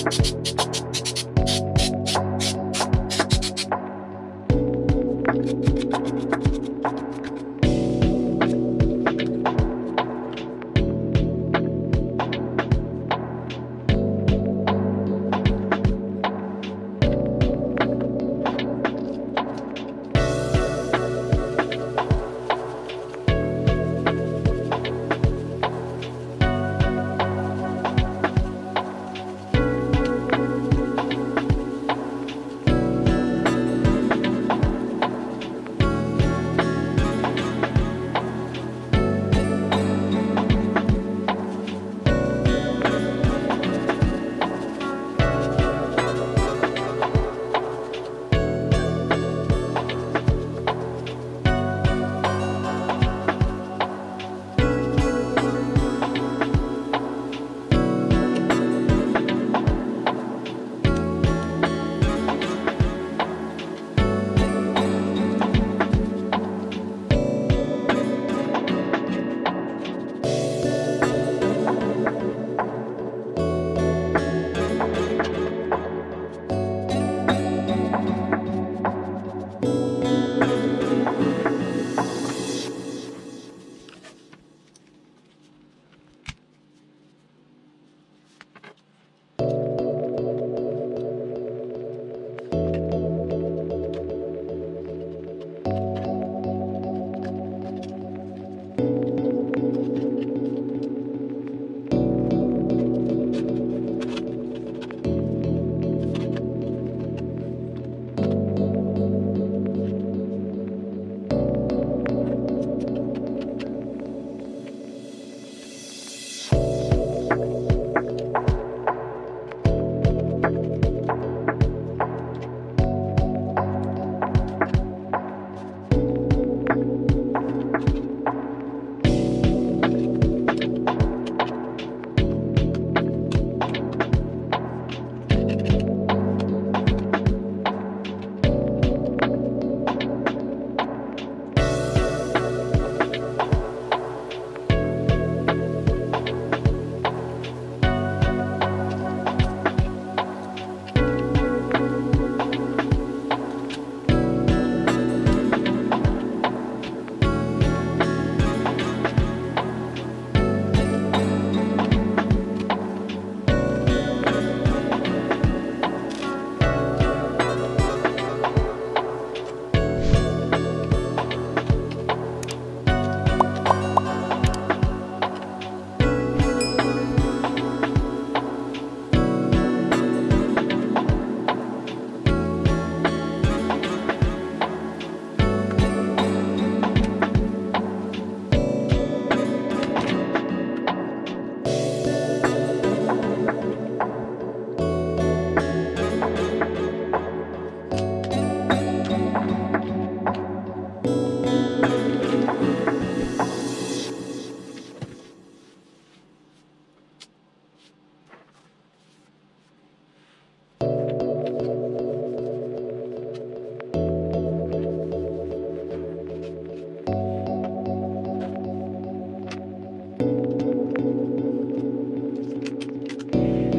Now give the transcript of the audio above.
you.